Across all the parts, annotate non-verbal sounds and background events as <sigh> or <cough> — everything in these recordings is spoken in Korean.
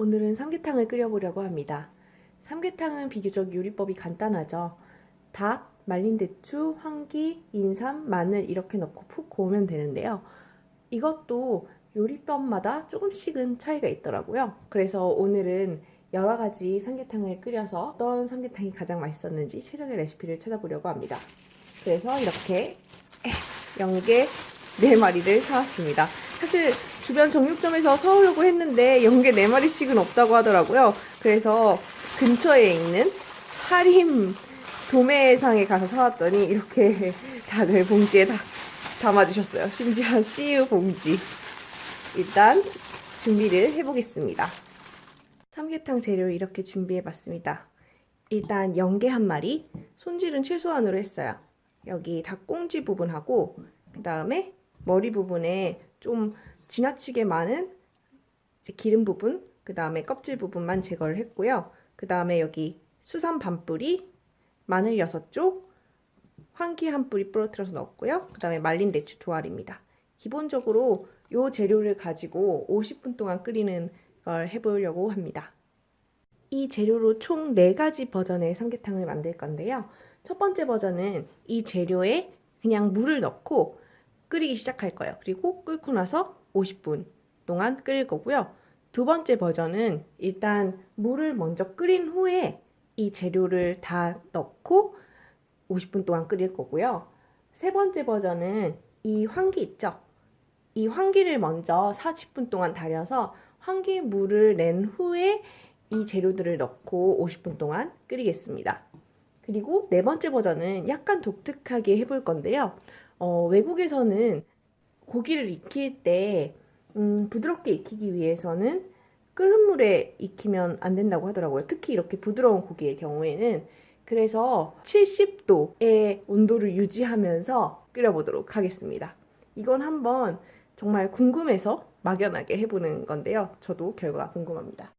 오늘은 삼계탕을 끓여보려고 합니다. 삼계탕은 비교적 요리법이 간단하죠. 닭, 말린 대추, 황기, 인삼, 마늘 이렇게 넣고 푹 고우면 되는데요. 이것도 요리법마다 조금씩은 차이가 있더라고요. 그래서 오늘은 여러 가지 삼계탕을 끓여서 어떤 삼계탕이 가장 맛있었는지 최적의 레시피를 찾아보려고 합니다. 그래서 이렇게 연계 4마리를 사왔습니다. 사실 주변 정육점에서 사오려고 했는데 연계 4마리씩은 없다고 하더라고요. 그래서 근처에 있는 하림 도매상에 가서 사왔더니 이렇게 <laughs> 닭을 봉지에 다 담아주셨어요. 심지어 CU 봉지. 일단 준비를 해보겠습니다. 삼계탕 재료 이렇게 준비해봤습니다. 일단 연계 한 마리, 손질은 최소한으로 했어요. 여기 닭꽁지 부분하고 그 다음에 머리 부분에 좀 지나치게 많은 기름 부분, 그 다음에 껍질 부분만 제거를 했고요. 그 다음에 여기 수삼 반뿌리, 마늘 6쪽, 황기 한 뿌리 부러뜨려서 넣었고요. 그 다음에 말린 대추 두 알입니다. 기본적으로 이 재료를 가지고 50분 동안 끓이는 걸 해보려고 합니다. 이 재료로 총 4가지 버전의 삼계탕을 만들 건데요. 첫 번째 버전은 이 재료에 그냥 물을 넣고 끓이기 시작할 거예요. 그리고 끓고 나서 50분 동안 끓일 거고요. 두 번째 버전은 일단 물을 먼저 끓인 후에 이 재료를 다 넣고 50분 동안 끓일 거고요. 세 번째 버전은 이 황기 있죠? 이 황기를 먼저 40분 동안 달여서 황기 물을 낸 후에 이 재료들을 넣고 50분 동안 끓이겠습니다. 그리고 네 번째 버전은 약간 독특하게 해볼 건데요. 어, 외국에서는 고기를 익힐 때 음, 부드럽게 익히기 위해서는 끓는 물에 익히면 안 된다고 하더라고요. 특히 이렇게 부드러운 고기의 경우에는 그래서 70도의 온도를 유지하면서 끓여보도록 하겠습니다. 이건 한번 정말 궁금해서 막연하게 해보는 건데요. 저도 결과가 궁금합니다.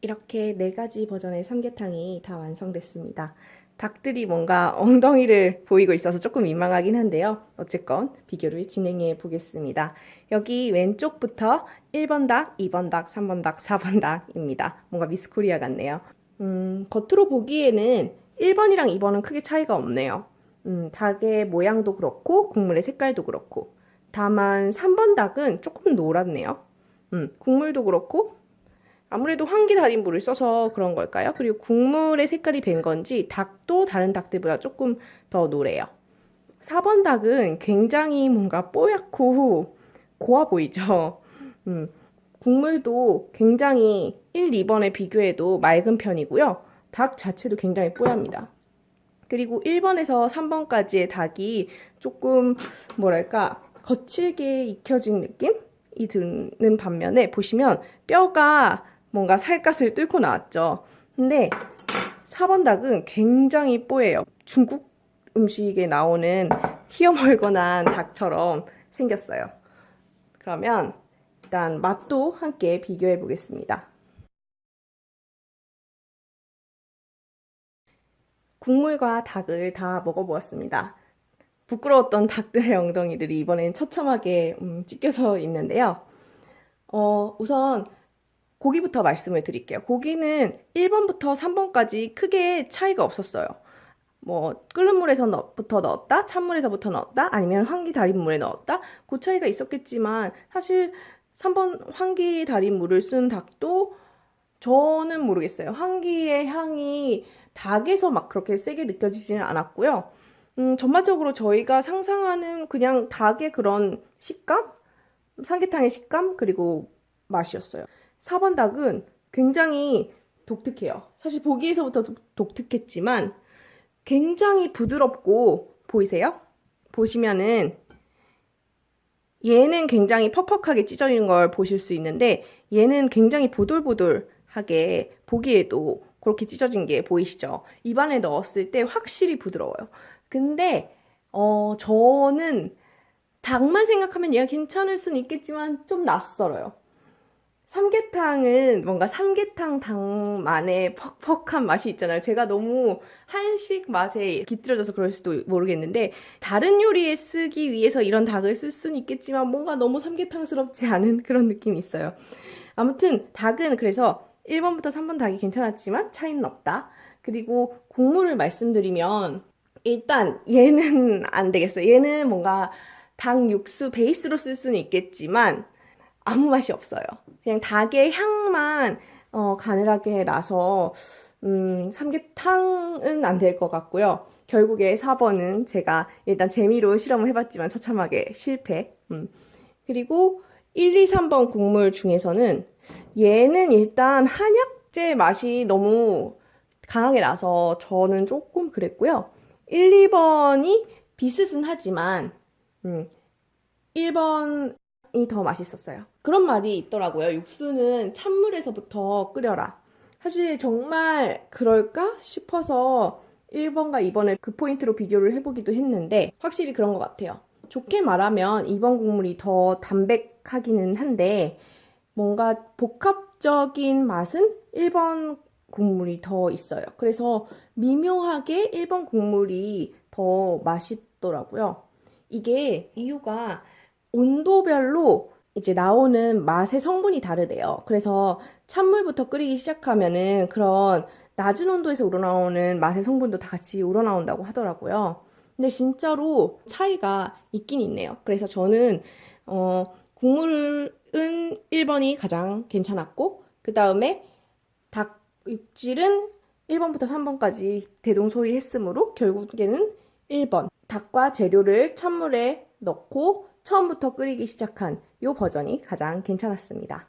이렇게 네 가지 버전의 삼계탕이 다 완성됐습니다. 닭들이 뭔가 엉덩이를 보이고 있어서 조금 민망하긴 한데요. 어쨌건 비교를 진행해 보겠습니다. 여기 왼쪽부터 1번 닭, 2번 닭, 3번 닭, 4번 닭입니다. 뭔가 미스코리아 같네요. 음, 겉으로 보기에는 1번이랑 2번은 크게 차이가 없네요. 음, 닭의 모양도 그렇고 국물의 색깔도 그렇고 다만 3번 닭은 조금 노랗네요. 음, 국물도 그렇고 아무래도 황기 달인물을 써서 그런 걸까요? 그리고 국물의 색깔이 밴 건지 닭도 다른 닭들보다 조금 더 노래요. 4번 닭은 굉장히 뭔가 뽀얗고 고와 보이죠? 음, 국물도 굉장히 1, 2번에 비교해도 맑은 편이고요. 닭 자체도 굉장히 뽀얗니다. 그리고 1번에서 3번까지의 닭이 조금 뭐랄까 거칠게 익혀진 느낌이 드는 반면에 보시면 뼈가 뭔가 살갗을 뚫고 나왔죠. 근데 4번 닭은 굉장히 뽀예요. 중국 음식에 나오는 희어멀건한 닭처럼 생겼어요. 그러면 일단 맛도 함께 비교해 보겠습니다. 국물과 닭을 다 먹어보았습니다. 부끄러웠던 닭들의 엉덩이들이 이번엔 처참하게 음, 찢겨져 있는데요. 어, 우선 고기부터 말씀을 드릴게요. 고기는 1번부터 3번까지 크게 차이가 없었어요. 뭐 끓는 물에서부터 넣었다, 찬물에서부터 넣었다, 아니면 황기 달인 물에 넣었다. 그 차이가 있었겠지만 사실 3번 황기 달인 물을 쓴 닭도 저는 모르겠어요. 황기의 향이 닭에서 막 그렇게 세게 느껴지지는 않았고요. 음, 전반적으로 저희가 상상하는 그냥 닭의 그런 식감? 삼계탕의 식감? 그리고 맛이었어요. 4번 닭은 굉장히 독특해요. 사실 보기에서부터 독특했지만 굉장히 부드럽고 보이세요? 보시면은 얘는 굉장히 퍽퍽하게 찢어지는 걸 보실 수 있는데 얘는 굉장히 보들보들하게 보기에도 그렇게 찢어진 게 보이시죠? 입안에 넣었을 때 확실히 부드러워요. 근데 어 저는 닭만 생각하면 얘가 괜찮을 수는 있겠지만 좀 낯설어요. 삼계탕은 뭔가 삼계탕 당만의 퍽퍽한 맛이 있잖아요. 제가 너무 한식 맛에 깃들여져서 그럴 수도 모르겠는데 다른 요리에 쓰기 위해서 이런 닭을 쓸 수는 있겠지만 뭔가 너무 삼계탕스럽지 않은 그런 느낌이 있어요. 아무튼 닭은 그래서 1번부터 3번 닭이 괜찮았지만 차이는 없다. 그리고 국물을 말씀드리면 일단 얘는 안 되겠어요. 얘는 뭔가 닭 육수 베이스로 쓸 수는 있겠지만 아무 맛이 없어요. 그냥 닭의 향만 어, 가늘하게 나서 음, 삼계탕은 안 될 것 같고요. 결국에 4번은 제가 일단 재미로 실험을 해봤지만 처참하게 실패. 음. 그리고 1, 2, 3번 국물 중에서는 얘는 일단 한약재 맛이 너무 강하게 나서 저는 조금 그랬고요. 1, 2번이 비슷은 하지만 음, 1번 이 더 맛있었어요. 그런 말이 있더라고요. 육수는 찬물에서부터 끓여라. 사실 정말 그럴까 싶어서 1번과 2번을 그 포인트로 비교를 해보기도 했는데 확실히 그런 것 같아요. 좋게 말하면 2번 국물이 더 담백하기는 한데 뭔가 복합적인 맛은 1번 국물이 더 있어요. 그래서 미묘하게 1번 국물이 더 맛있더라고요. 이게 이유가 온도별로 이제 나오는 맛의 성분이 다르대요. 그래서 찬물부터 끓이기 시작하면은 그런 낮은 온도에서 우러나오는 맛의 성분도 다 같이 우러나온다고 하더라고요. 근데 진짜로 차이가 있긴 있네요. 그래서 저는 어, 국물은 1번이 가장 괜찮았고 그 다음에 닭 육질은 1번부터 3번까지 대동소이했으므로 결국에는 1번 닭과 재료를 찬물에 넣고 처음부터 끓이기 시작한 이 버전이 가장 괜찮았습니다.